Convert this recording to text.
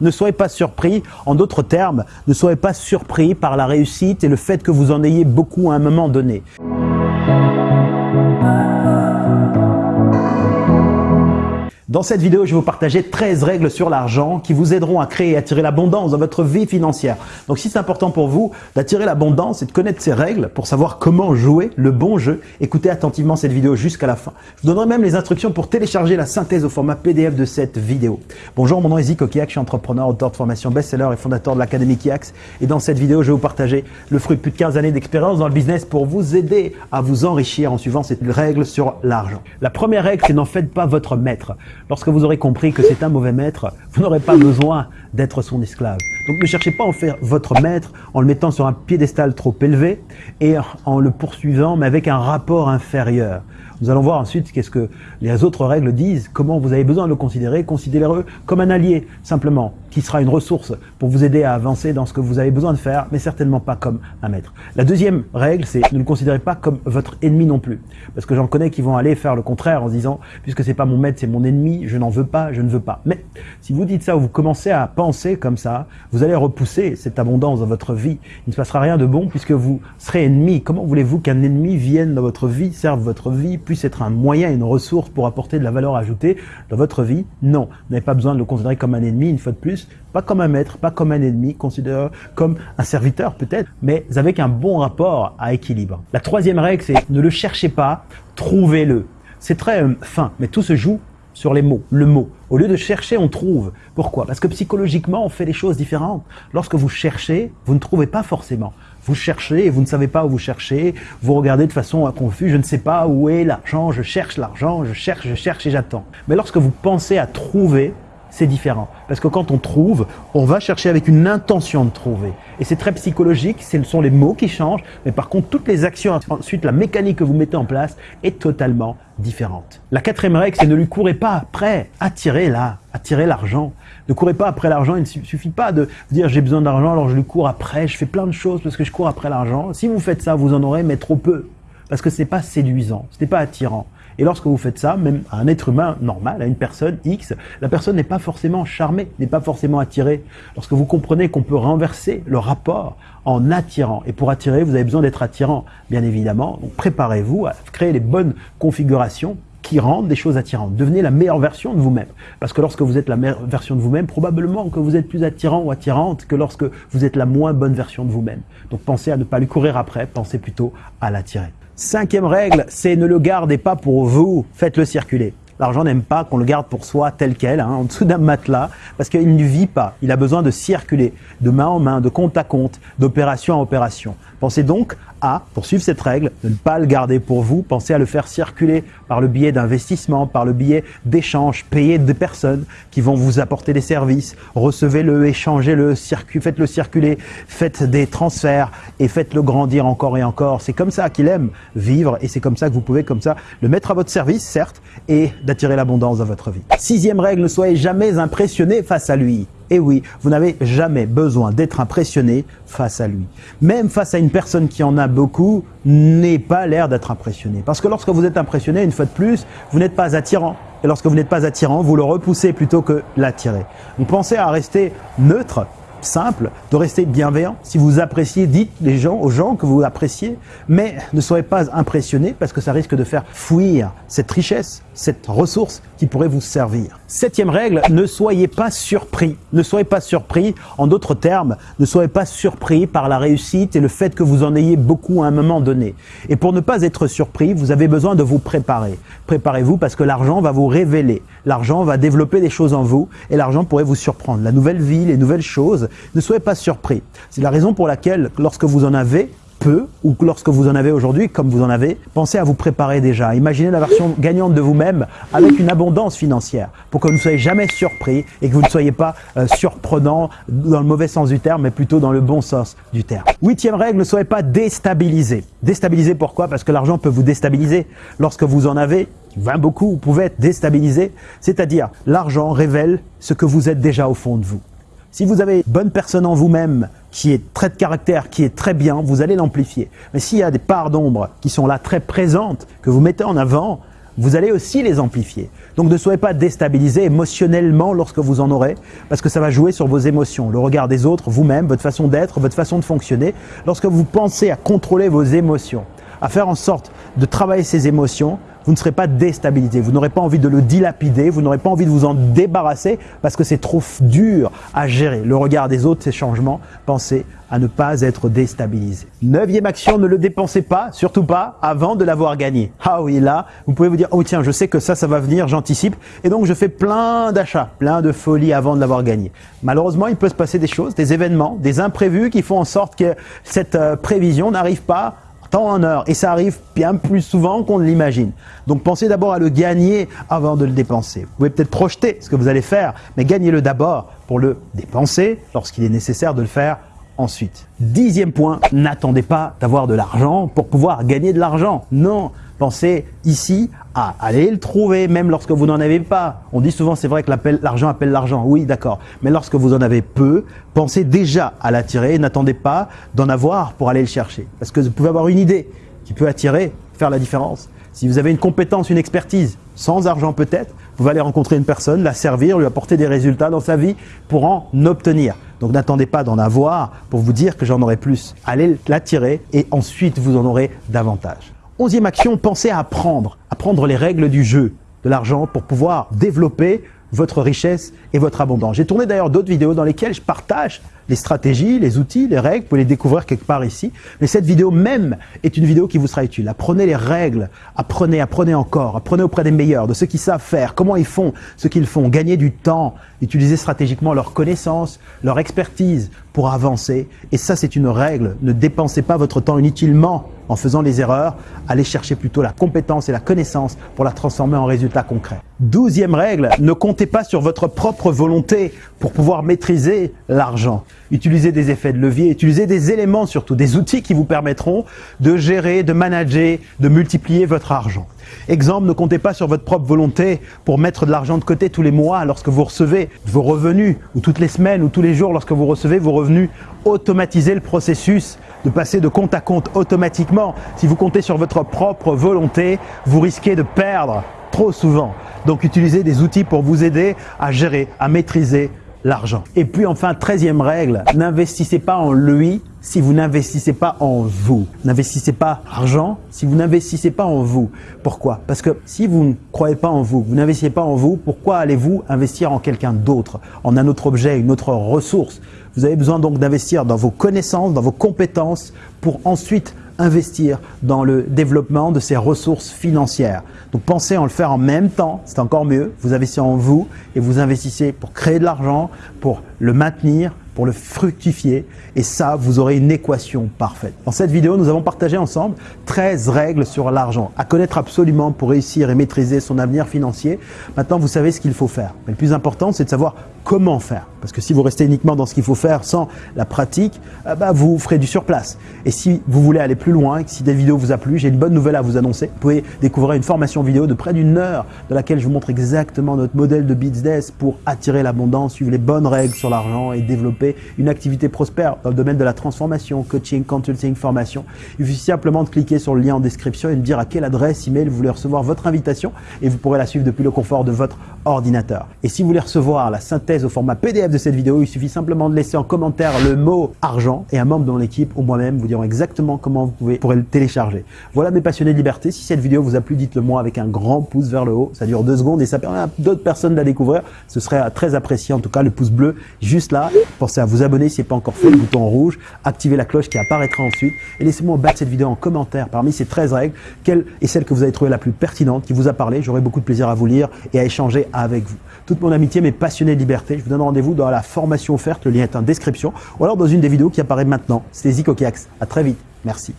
Ne soyez pas surpris, en d'autres termes, ne soyez pas surpris par la réussite et le fait que vous en ayez beaucoup à un moment donné. Dans cette vidéo, je vais vous partager 13 règles sur l'argent qui vous aideront à créer et attirer l'abondance dans votre vie financière. Donc si c'est important pour vous d'attirer l'abondance et de connaître ces règles pour savoir comment jouer le bon jeu, écoutez attentivement cette vidéo jusqu'à la fin. Je vous donnerai même les instructions pour télécharger la synthèse au format PDF de cette vidéo. Bonjour, mon nom est Zico Kiak, je suis entrepreneur, auteur de formation best-seller et fondateur de l'Académie Kiax. Et dans cette vidéo, je vais vous partager le fruit de plus de 15 années d'expérience dans le business pour vous aider à vous enrichir en suivant cette règle sur l'argent. La première règle, c'est n'en faites pas votre maître. Lorsque vous aurez compris que c'est un mauvais maître, vous n'aurez pas besoin d'être son esclave. Donc ne cherchez pas à en faire votre maître en le mettant sur un piédestal trop élevé et en le poursuivant mais avec un rapport inférieur. Nous allons voir ensuite qu'est-ce que les autres règles disent, comment vous avez besoin de le considérer. Considérez-le comme un allié, simplement, qui sera une ressource pour vous aider à avancer dans ce que vous avez besoin de faire, mais certainement pas comme un maître. La deuxième règle, c'est ne le considérez pas comme votre ennemi non plus. Parce que j'en connais qui vont aller faire le contraire en se disant, puisque c'est pas mon maître, c'est mon ennemi, je n'en veux pas, je ne veux pas. Mais si vous dites ça ou vous commencez à penser comme ça, vous allez repousser cette abondance dans votre vie. Il ne se passera rien de bon puisque vous serez ennemi. Comment voulez-vous qu'un ennemi vienne dans votre vie, serve votre vie, puisse être un moyen, une ressource pour apporter de la valeur ajoutée dans votre vie Non, vous n'avez pas besoin de le considérer comme un ennemi, une fois de plus, pas comme un maître, pas comme un ennemi, considérez comme un serviteur peut-être, mais avec un bon rapport à équilibre. La troisième règle, c'est ne le cherchez pas, trouvez-le. C'est très euh, fin, mais tout se joue sur les mots, le mot. Au lieu de chercher, on trouve. Pourquoi? Parce que psychologiquement, on fait des choses différentes. Lorsque vous cherchez, vous ne trouvez pas forcément. Vous cherchez et vous ne savez pas où vous cherchez. Vous regardez de façon confuse, je ne sais pas où est l'argent, je cherche l'argent, je cherche, je cherche et j'attends. Mais lorsque vous pensez à trouver, c'est différent. Parce que quand on trouve, on va chercher avec une intention de trouver. Et c'est très psychologique, ce sont les mots qui changent, mais par contre, toutes les actions, ensuite la mécanique que vous mettez en place est totalement différente. La quatrième règle, c'est ne lui courez pas après, attirez là, attirez l'argent. Ne courez pas après l'argent, il ne suffit pas de dire j'ai besoin d'argent, alors je lui cours après, je fais plein de choses parce que je cours après l'argent. Si vous faites ça, vous en aurez, mais trop peu. Parce que ce n'est pas séduisant, ce n'est pas attirant. Et lorsque vous faites ça, même à un être humain normal, à une personne X, la personne n'est pas forcément charmée, n'est pas forcément attirée. Lorsque vous comprenez qu'on peut renverser le rapport en attirant, et pour attirer, vous avez besoin d'être attirant, bien évidemment, donc préparez-vous à créer les bonnes configurations qui rendent des choses attirantes. Devenez la meilleure version de vous-même. Parce que lorsque vous êtes la meilleure version de vous-même, probablement que vous êtes plus attirant ou attirante que lorsque vous êtes la moins bonne version de vous-même. Donc pensez à ne pas lui courir après, pensez plutôt à l'attirer. Cinquième règle, c'est ne le gardez pas pour vous, faites-le circuler. L'argent n'aime pas qu'on le garde pour soi tel quel, hein, en dessous d'un matelas, parce qu'il ne vit pas. Il a besoin de circuler, de main en main, de compte à compte, d'opération à opération. Pensez donc à, pour suivre cette règle, ne pas le garder pour vous, pensez à le faire circuler par le biais d'investissement, par le biais d'échanges, payer des personnes qui vont vous apporter des services, recevez-le, échangez-le, faites-le circuler, faites des transferts et faites-le grandir encore et encore. C'est comme ça qu'il aime vivre et c'est comme ça que vous pouvez comme ça le mettre à votre service, certes, et d'attirer l'abondance dans votre vie. Sixième règle, ne soyez jamais impressionné face à lui. Et oui, vous n'avez jamais besoin d'être impressionné face à lui. Même face à une personne qui en a beaucoup, n'ait pas l'air d'être impressionné. Parce que lorsque vous êtes impressionné, une fois de plus, vous n'êtes pas attirant. Et lorsque vous n'êtes pas attirant, vous le repoussez plutôt que l'attirer. Donc pensez à rester neutre simple de rester bienveillant. Si vous appréciez, dites les gens, aux gens que vous appréciez, mais ne soyez pas impressionné parce que ça risque de faire fuir cette richesse, cette ressource qui pourrait vous servir. Septième règle, ne soyez pas surpris. Ne soyez pas surpris, en d'autres termes, ne soyez pas surpris par la réussite et le fait que vous en ayez beaucoup à un moment donné. Et pour ne pas être surpris, vous avez besoin de vous préparer. Préparez-vous parce que l'argent va vous révéler. L'argent va développer des choses en vous et l'argent pourrait vous surprendre. La nouvelle vie, les nouvelles choses, ne soyez pas surpris. C'est la raison pour laquelle, lorsque vous en avez, peu, ou lorsque vous en avez aujourd'hui, comme vous en avez, pensez à vous préparer déjà. Imaginez la version gagnante de vous-même avec une abondance financière pour que vous ne soyez jamais surpris et que vous ne soyez pas euh, surprenant dans le mauvais sens du terme, mais plutôt dans le bon sens du terme. Huitième règle, ne soyez pas déstabilisé. Déstabilisé pourquoi Parce que l'argent peut vous déstabiliser. Lorsque vous en avez, 20 beaucoup, vous pouvez être déstabilisé. C'est-à-dire, l'argent révèle ce que vous êtes déjà au fond de vous. Si vous avez une bonne personne en vous-même, qui est très de caractère, qui est très bien, vous allez l'amplifier. Mais s'il y a des parts d'ombre qui sont là très présentes, que vous mettez en avant, vous allez aussi les amplifier. Donc ne soyez pas déstabilisé émotionnellement lorsque vous en aurez, parce que ça va jouer sur vos émotions, le regard des autres, vous-même, votre façon d'être, votre façon de fonctionner. Lorsque vous pensez à contrôler vos émotions, à faire en sorte de travailler ces émotions, vous ne serez pas déstabilisé, vous n'aurez pas envie de le dilapider, vous n'aurez pas envie de vous en débarrasser parce que c'est trop dur à gérer. Le regard des autres, ces changements, pensez à ne pas être déstabilisé. Neuvième action, ne le dépensez pas, surtout pas, avant de l'avoir gagné. Ah oui, là, vous pouvez vous dire, oh tiens, je sais que ça, ça va venir, j'anticipe, et donc je fais plein d'achats, plein de folies avant de l'avoir gagné. Malheureusement, il peut se passer des choses, des événements, des imprévus qui font en sorte que cette euh, prévision n'arrive pas temps en heure. Et ça arrive bien plus souvent qu'on ne l'imagine. Donc pensez d'abord à le gagner avant de le dépenser. Vous pouvez peut-être projeter ce que vous allez faire, mais gagnez-le d'abord pour le dépenser lorsqu'il est nécessaire de le faire ensuite. Dixième point, n'attendez pas d'avoir de l'argent pour pouvoir gagner de l'argent. Non, pensez ici à aller le trouver même lorsque vous n'en avez pas. On dit souvent, c'est vrai que l'argent appelle l'argent. Oui, d'accord. Mais lorsque vous en avez peu, pensez déjà à l'attirer. N'attendez pas d'en avoir pour aller le chercher. Parce que vous pouvez avoir une idée qui peut attirer, faire la différence. Si vous avez une compétence, une expertise, sans argent peut-être, vous allez rencontrer une personne, la servir, lui apporter des résultats dans sa vie pour en obtenir. Donc n'attendez pas d'en avoir pour vous dire que j'en aurai plus. Allez l'attirer et ensuite vous en aurez davantage. Onzième action, pensez à apprendre, apprendre les règles du jeu de l'argent pour pouvoir développer votre richesse et votre abondance. J'ai tourné d'ailleurs d'autres vidéos dans lesquelles je partage les stratégies, les outils, les règles, vous pouvez les découvrir quelque part ici. Mais cette vidéo même est une vidéo qui vous sera utile. Apprenez les règles, apprenez, apprenez encore, apprenez auprès des meilleurs, de ceux qui savent faire, comment ils font ce qu'ils font, gagner du temps, utiliser stratégiquement leurs connaissances, leur expertise pour avancer. Et ça, c'est une règle. Ne dépensez pas votre temps inutilement en faisant les erreurs. Allez chercher plutôt la compétence et la connaissance pour la transformer en résultats concrets. Douzième règle, ne comptez pas sur votre propre volonté pour pouvoir maîtriser l'argent. Utilisez des effets de levier, utilisez des éléments surtout, des outils qui vous permettront de gérer, de manager, de multiplier votre argent. Exemple, ne comptez pas sur votre propre volonté pour mettre de l'argent de côté tous les mois lorsque vous recevez vos revenus, ou toutes les semaines, ou tous les jours lorsque vous recevez vos revenus. Automatisez le processus de passer de compte à compte automatiquement. Si vous comptez sur votre propre volonté, vous risquez de perdre trop souvent. Donc utilisez des outils pour vous aider à gérer, à maîtriser l'argent. Et puis enfin, treizième règle, n'investissez pas en lui si vous n'investissez pas en vous. N'investissez pas argent si vous n'investissez pas en vous. Pourquoi? Parce que si vous ne croyez pas en vous, vous n'investissez pas en vous, pourquoi allez-vous investir en quelqu'un d'autre, en un autre objet, une autre ressource? Vous avez besoin donc d'investir dans vos connaissances, dans vos compétences pour ensuite investir dans le développement de ces ressources financières. Donc pensez en le faire en même temps, c'est encore mieux. Vous investissez en vous et vous investissez pour créer de l'argent, pour le maintenir, pour le fructifier et ça, vous aurez une équation parfaite. Dans cette vidéo, nous avons partagé ensemble 13 règles sur l'argent à connaître absolument pour réussir et maîtriser son avenir financier. Maintenant, vous savez ce qu'il faut faire. Mais le plus important, c'est de savoir comment faire. Parce que si vous restez uniquement dans ce qu'il faut faire sans la pratique, euh, bah, vous ferez du surplace. Et si vous voulez aller plus loin si des vidéos vous a plu, j'ai une bonne nouvelle à vous annoncer. Vous pouvez découvrir une formation vidéo de près d'une heure de laquelle je vous montre exactement notre modèle de business pour attirer l'abondance, suivre les bonnes règles sur l'argent et développer une activité prospère dans le domaine de la transformation, coaching, consulting, formation. Il suffit simplement de cliquer sur le lien en description et de dire à quelle adresse email vous voulez recevoir votre invitation et vous pourrez la suivre depuis le confort de votre ordinateur. Et si vous voulez recevoir la synthèse au format PDF de cette vidéo, il suffit simplement de laisser en commentaire le mot argent et un membre de l'équipe ou moi-même vous diront exactement comment vous pouvez, pourrez le télécharger. Voilà mes passionnés de liberté. Si cette vidéo vous a plu, dites-le moi avec un grand pouce vers le haut. Ça dure deux secondes et ça permet à d'autres personnes de la découvrir. Ce serait très apprécié. En tout cas, le pouce bleu juste là. À vous abonner si ce n'est pas encore fait, le bouton rouge. Activez la cloche qui apparaîtra ensuite. Et laissez-moi de cette vidéo en commentaire parmi ces 13 règles, quelle est celle que vous avez trouvée la plus pertinente, qui vous a parlé. J'aurai beaucoup de plaisir à vous lire et à échanger avec vous. Toute mon amitié, mes passionnés de liberté. Je vous donne rendez-vous dans la formation offerte. Le lien est en description. Ou alors dans une des vidéos qui apparaît maintenant. C'était Zico Kiax. À très vite. Merci.